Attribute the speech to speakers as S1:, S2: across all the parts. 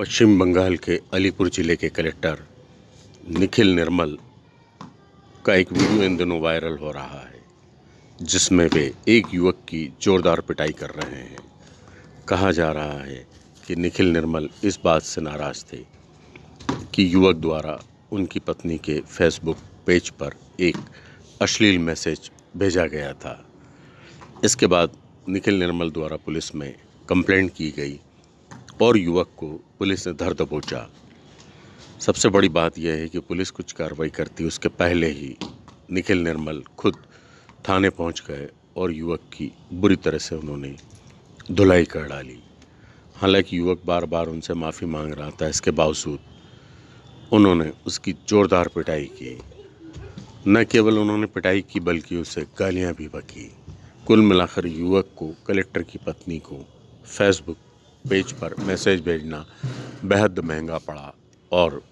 S1: पश्चिम बंगाल के अलीपुर ज़िले के कलेक्टर निखिल निर्मल का एक वीडियो इन दिनों वायरल हो रहा है, जिसमें वे एक युवक की जोरदार पिटाई कर रहे हैं। कहा जा रहा है कि निखिल निर्मल इस बात से नाराज़ थे कि युवक द्वारा उनकी पत्नी के फेसबुक पेज पर एक अश्लील मैसेज भेजा गया था। इसके बाद निखिल निर्मल द्वारा पुलिस में कंप्लेंट की गई। और युवक को पुलिस ने धर दबोचा सबसे बड़ी बात यह है कि पुलिस कुछ कार्रवाई करती, उसके पहले ही निखिल निर्मल खुद थाने पहुँच गए और युवक की बुरी तरह से उन्होंने धुलाई कर डाली। हालाँकि युवक बार बार उनसे माफ़ी मांग रहा था, इसके बावजूद उन्होंने उसकी ज़ोरदार पिटाई की। न केवल उन्होंने पिटाई की, बल्कि उसे गालियाँ भी बकी। कुल मिलाकर युवक को कलेक्टर की पत्नी को फेसबुक पेज पर मैसेज भेजना बेहद महँगा पड़ा और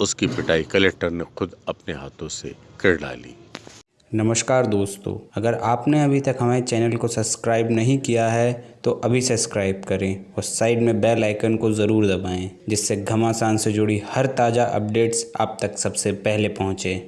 S1: उसकी पिटाई कलेक्टर ने खुद अपने हाथों से कर डाली।
S2: नमस्कार दोस्तों, अगर आपने अभी तक हमारे चैनल को सब्सक्राइब नहीं किया है तो अभी सब्सक्राइब करें और साइड में बेल आइकन को ज़रूर दबाएँ, जिससे घमासान से जुड़ी हर ताज़ा अपडेट्स आप तक सबसे पहले पहुँचें।